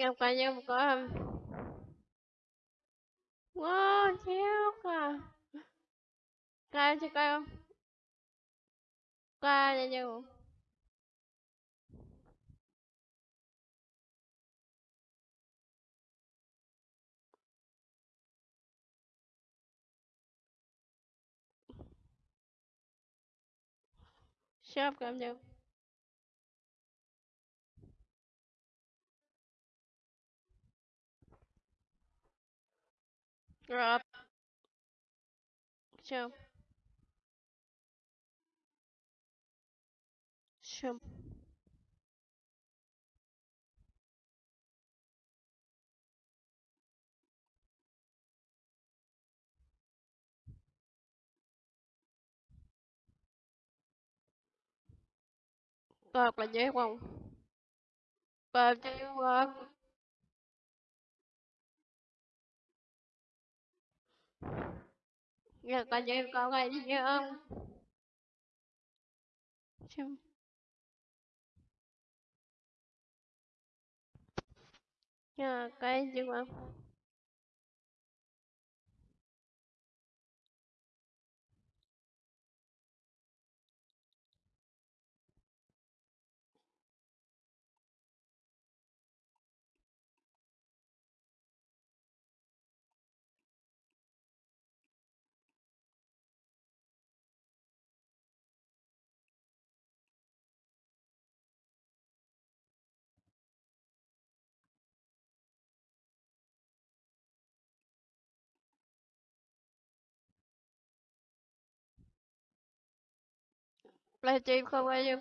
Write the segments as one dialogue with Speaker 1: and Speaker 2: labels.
Speaker 1: em coi như một cái wow chéo cả coi cho coi không? Coi cho như shop cảm nhận như drop shop tôi học là dễ không? Cọp chơi cọp giờ cả như có cái gì không? Shop giờ cái gì không Платим хавалим.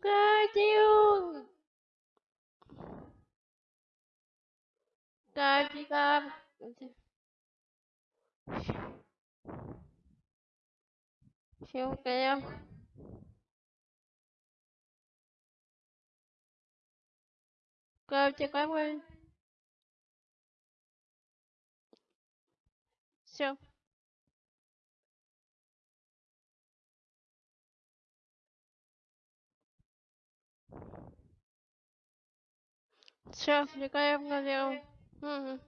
Speaker 1: Катю! Катика! Щелкаем. Катика, Все. Все, втекаем налево. Угу.